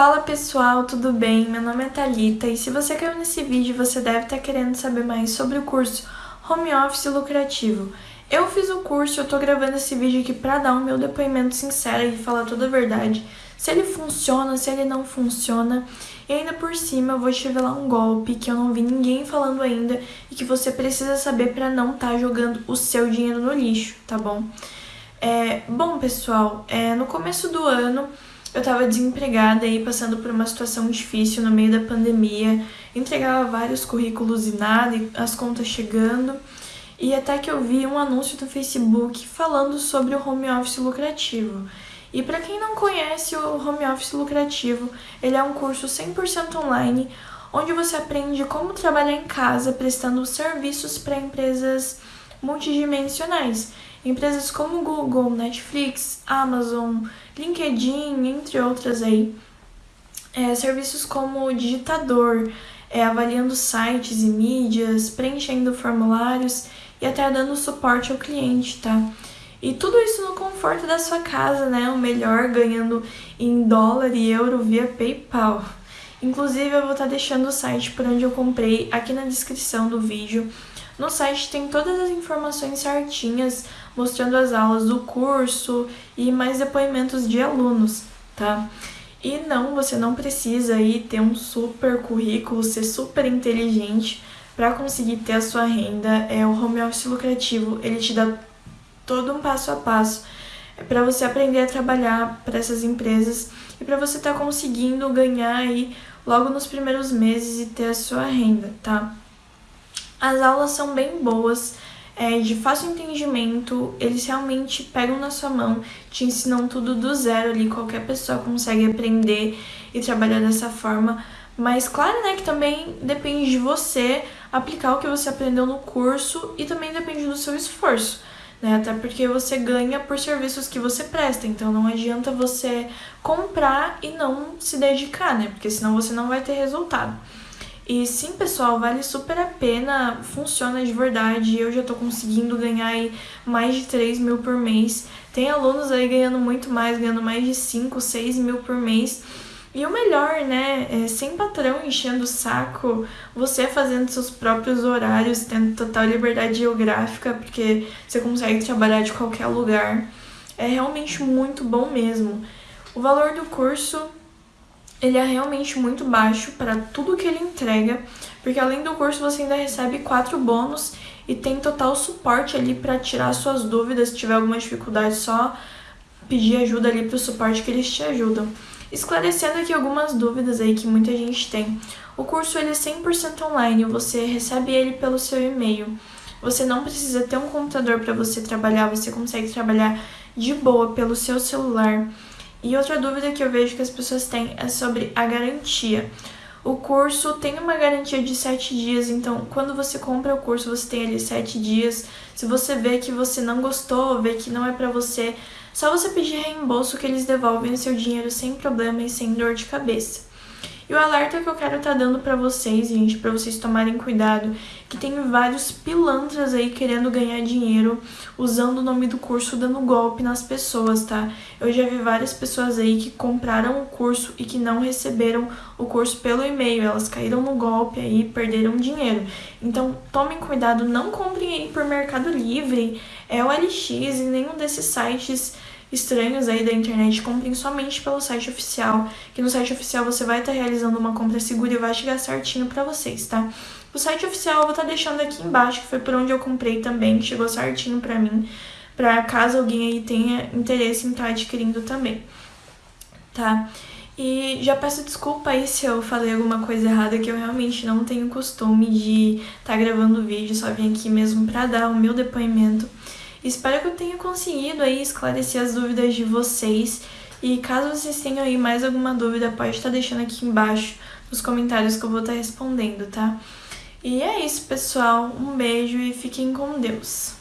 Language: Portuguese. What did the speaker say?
Fala pessoal, tudo bem? Meu nome é Thalita e se você caiu nesse vídeo, você deve estar querendo saber mais sobre o curso Home Office Lucrativo. Eu fiz o curso, eu tô gravando esse vídeo aqui para dar o meu depoimento sincero e falar toda a verdade. Se ele funciona, se ele não funciona. E ainda por cima eu vou te revelar um golpe que eu não vi ninguém falando ainda e que você precisa saber para não estar tá jogando o seu dinheiro no lixo, tá bom? É, bom pessoal, é, no começo do ano eu estava desempregada e passando por uma situação difícil no meio da pandemia, entregava vários currículos e nada, e as contas chegando, e até que eu vi um anúncio no Facebook falando sobre o home office lucrativo. E para quem não conhece o home office lucrativo, ele é um curso 100% online, onde você aprende como trabalhar em casa prestando serviços para empresas multidimensionais. Empresas como Google, Netflix, Amazon, LinkedIn, entre outras aí. É, serviços como digitador, é, avaliando sites e mídias, preenchendo formulários e até dando suporte ao cliente, tá? E tudo isso no conforto da sua casa, né? O melhor ganhando em dólar e euro via PayPal. Inclusive, eu vou estar deixando o site por onde eu comprei aqui na descrição do vídeo. No site tem todas as informações certinhas, mostrando as aulas do curso e mais depoimentos de alunos, tá? E não, você não precisa aí ter um super currículo, ser super inteligente para conseguir ter a sua renda. É o home office lucrativo, ele te dá todo um passo a passo é para você aprender a trabalhar para essas empresas e para você estar tá conseguindo ganhar aí logo nos primeiros meses e ter a sua renda, tá? As aulas são bem boas, é, de fácil entendimento, eles realmente pegam na sua mão, te ensinam tudo do zero ali, qualquer pessoa consegue aprender e trabalhar dessa forma. Mas claro, né, que também depende de você aplicar o que você aprendeu no curso e também depende do seu esforço. Né? Até porque você ganha por serviços que você presta, então não adianta você comprar e não se dedicar, né? Porque senão você não vai ter resultado. E sim, pessoal, vale super a pena, funciona de verdade. Eu já tô conseguindo ganhar aí mais de 3 mil por mês. Tem alunos aí ganhando muito mais, ganhando mais de 5, 6 mil por mês. E o melhor, né, é sem patrão enchendo o saco, você fazendo seus próprios horários, tendo total liberdade geográfica, porque você consegue trabalhar de qualquer lugar. É realmente muito bom mesmo. O valor do curso ele é realmente muito baixo para tudo que ele entrega, porque além do curso você ainda recebe quatro bônus e tem total suporte ali para tirar suas dúvidas, se tiver alguma dificuldade, só pedir ajuda ali para o suporte que eles te ajudam. Esclarecendo aqui algumas dúvidas aí que muita gente tem. O curso ele é 100% online, você recebe ele pelo seu e-mail. Você não precisa ter um computador para você trabalhar, você consegue trabalhar de boa pelo seu celular. E outra dúvida que eu vejo que as pessoas têm é sobre a garantia. O curso tem uma garantia de 7 dias, então quando você compra o curso, você tem ali 7 dias. Se você vê que você não gostou, vê que não é para você, só você pedir reembolso que eles devolvem o seu dinheiro sem problema e sem dor de cabeça. E o alerta que eu quero estar tá dando para vocês, gente, para vocês tomarem cuidado, que tem vários pilantras aí querendo ganhar dinheiro usando o nome do curso dando golpe nas pessoas, tá? Eu já vi várias pessoas aí que compraram o curso e que não receberam o curso pelo e-mail, elas caíram no golpe aí, perderam dinheiro. Então, tomem cuidado, não comprem aí por Mercado Livre, é o LX e nenhum desses sites estranhos aí da internet, comprem somente pelo site oficial, que no site oficial você vai estar tá realizando uma compra segura e vai chegar certinho para vocês, tá? O site oficial eu vou estar tá deixando aqui embaixo, que foi por onde eu comprei também, que chegou certinho para mim, para caso alguém aí tenha interesse em estar tá adquirindo também, tá? E já peço desculpa aí se eu falei alguma coisa errada, que eu realmente não tenho costume de estar tá gravando vídeo, só vim aqui mesmo para dar o meu depoimento. Espero que eu tenha conseguido aí esclarecer as dúvidas de vocês. E caso vocês tenham aí mais alguma dúvida, pode estar deixando aqui embaixo nos comentários que eu vou estar respondendo, tá? E é isso, pessoal. Um beijo e fiquem com Deus.